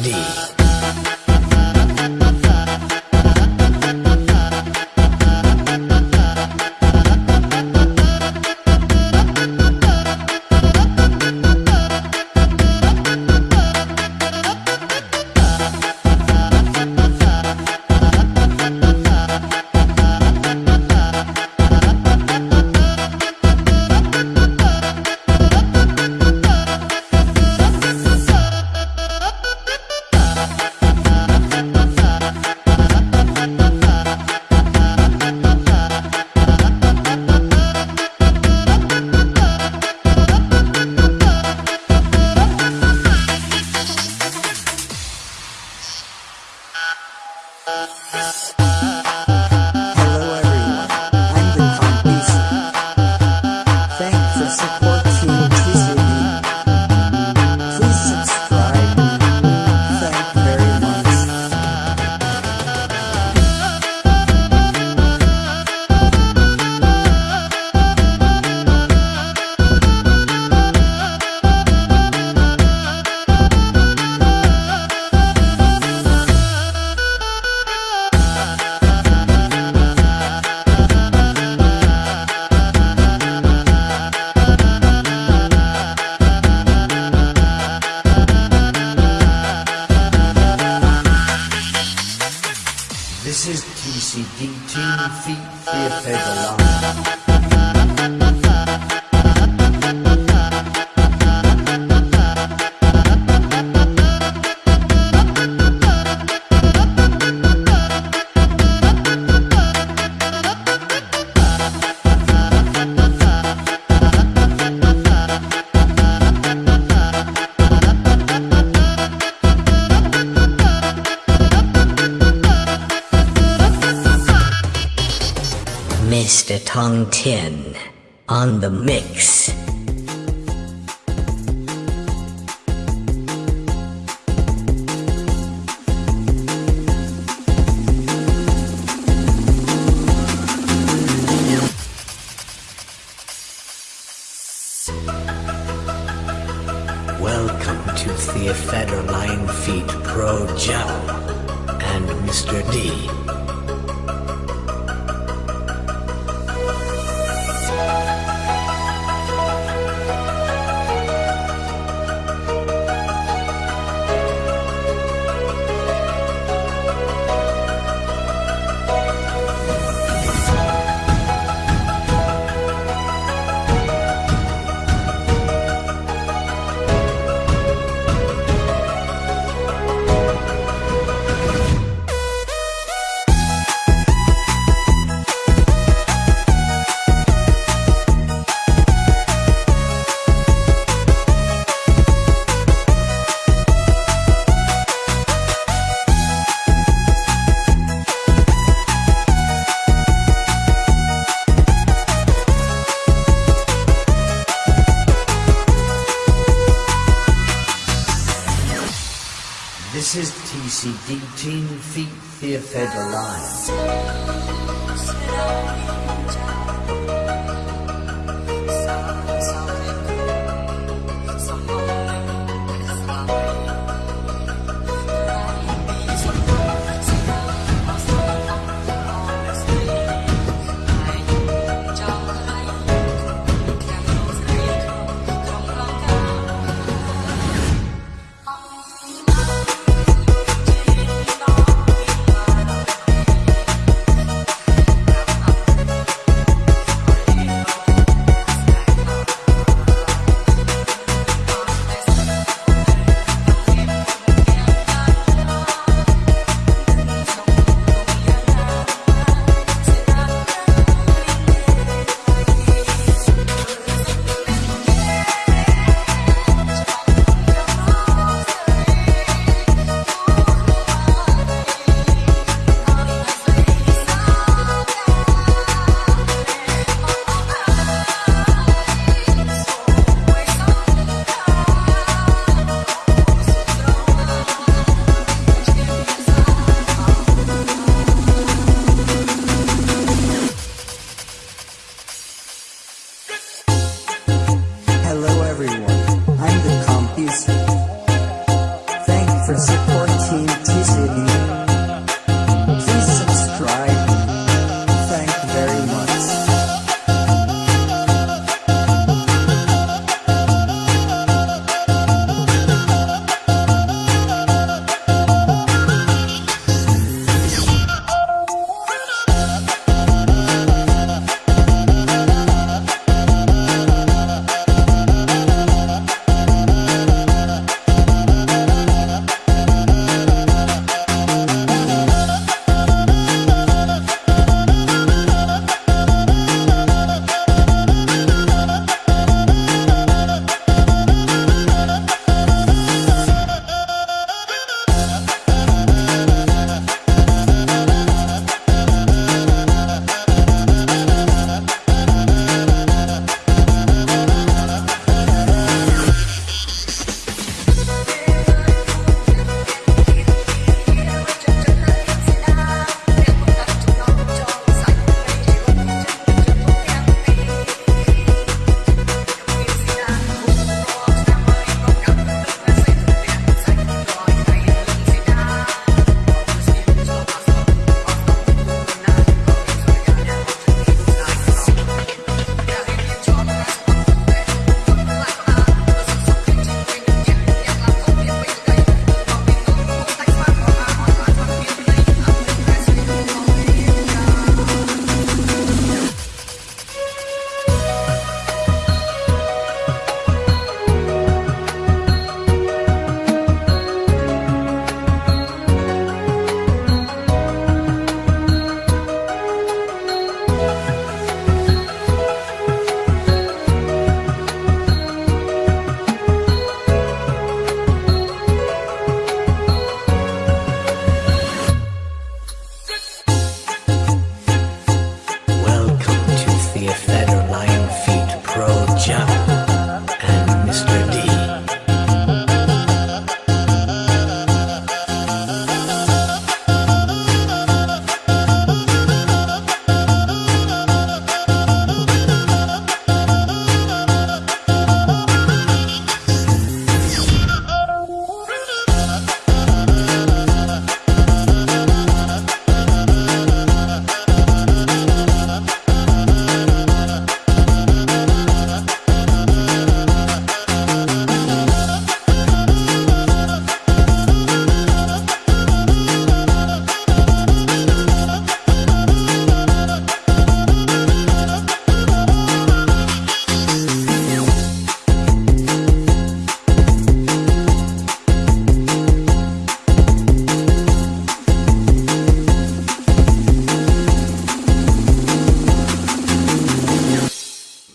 need. Mr. Tong Tin on the mix. fed a lion.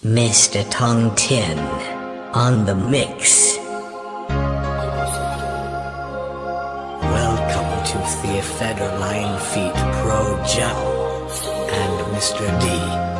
Mr. Tong Tin on the mix. Welcome to Theopheter Lion Feet Pro Joe and Mr. D.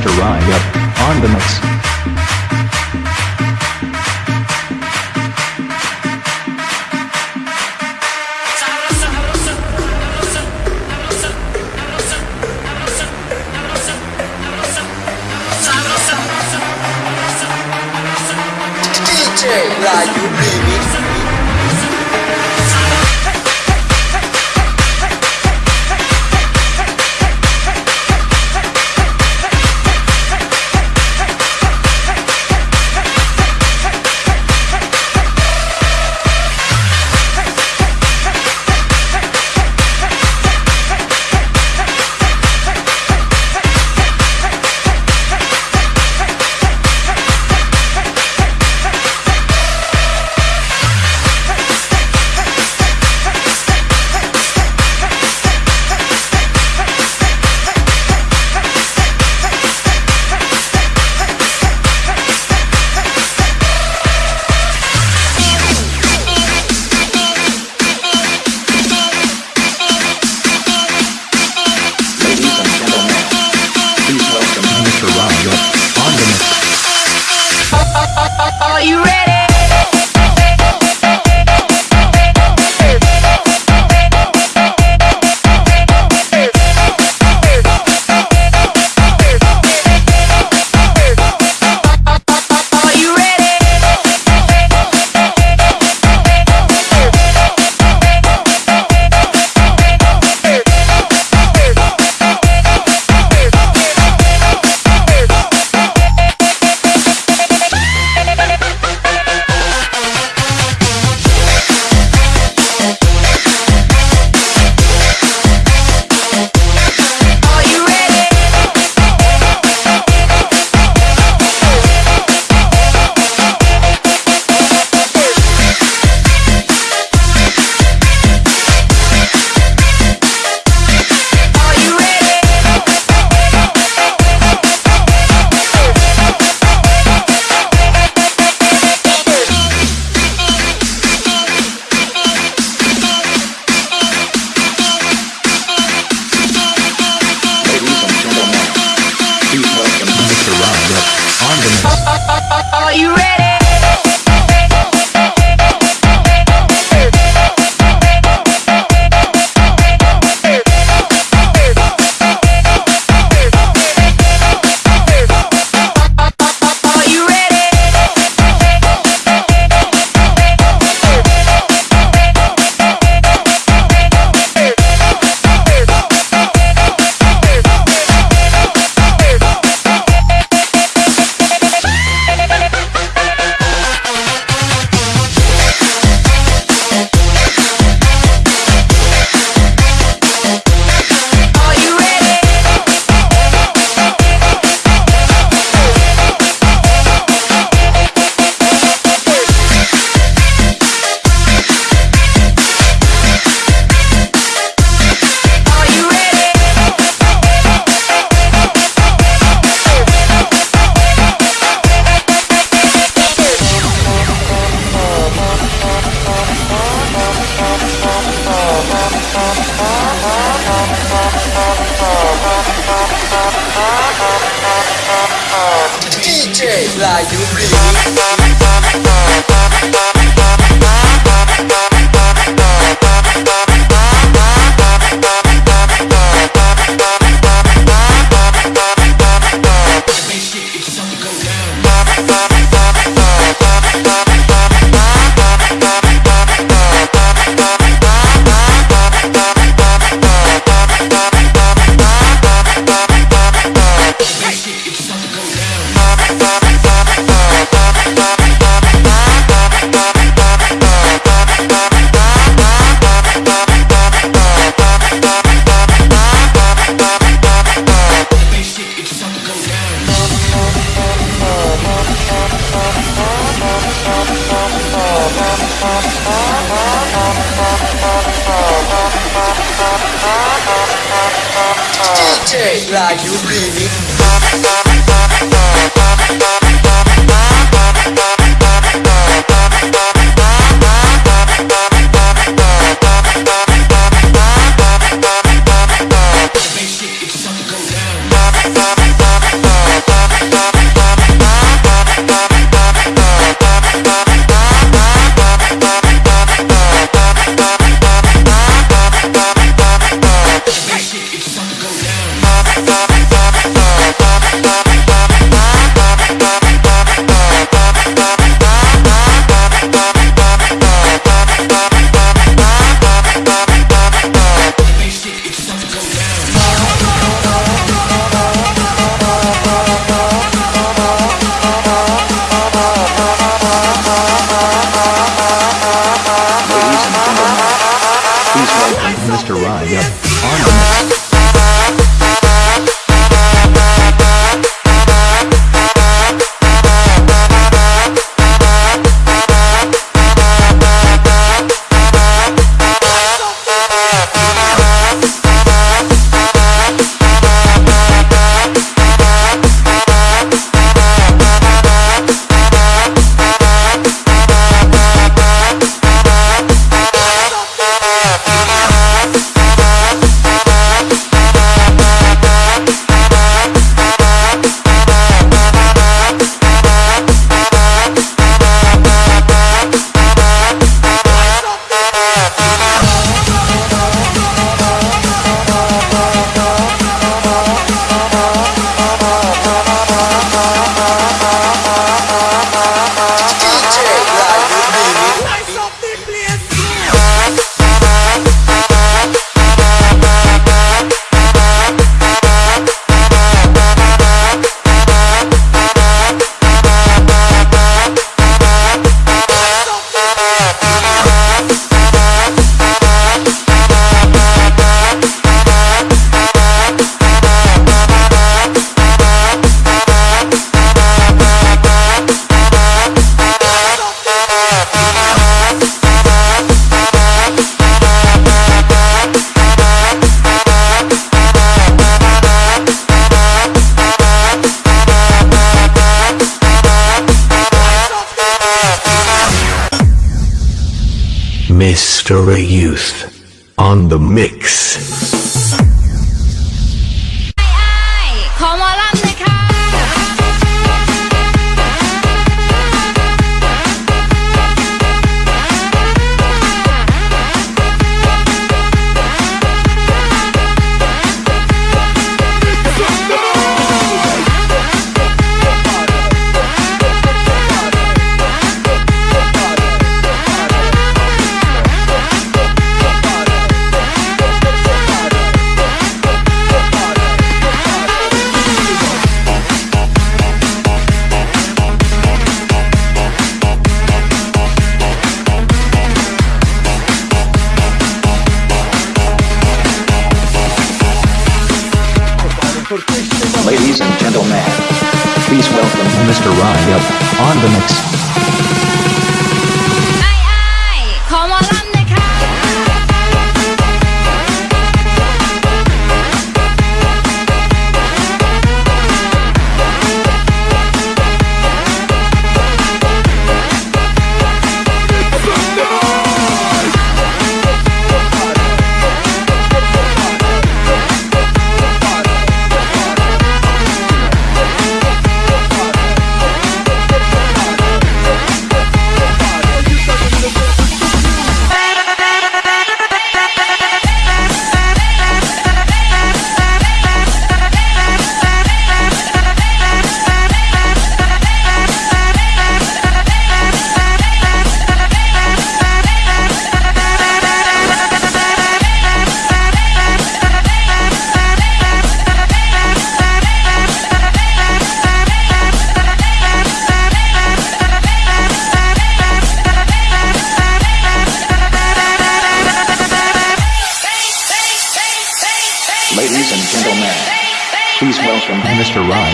Mr. up, on the mix.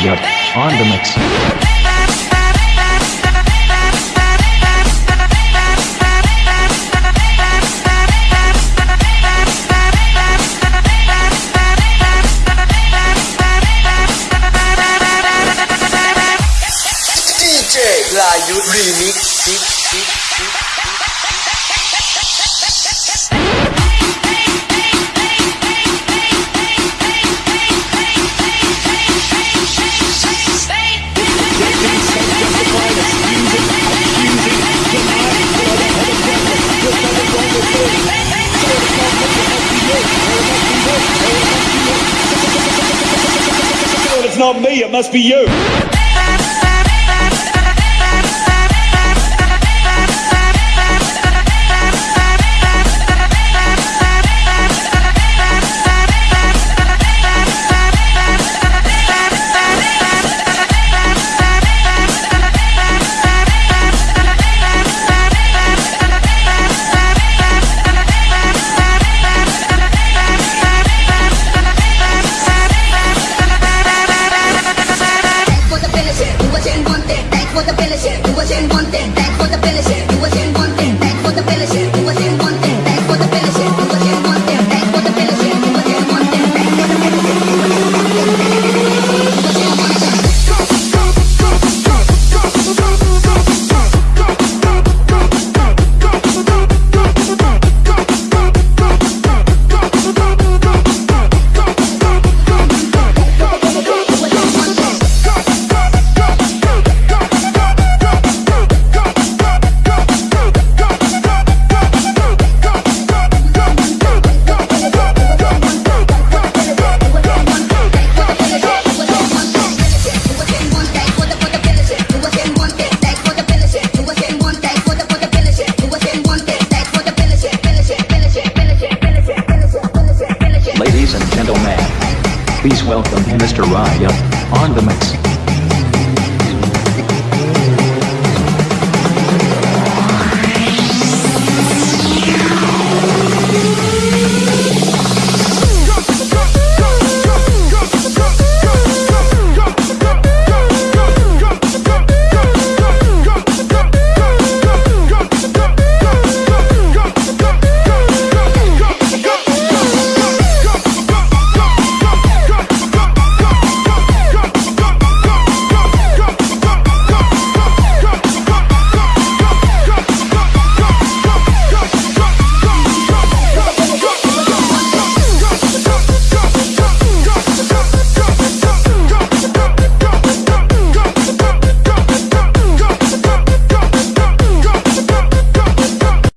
Sugar on the mix. Remix not me, it must be you.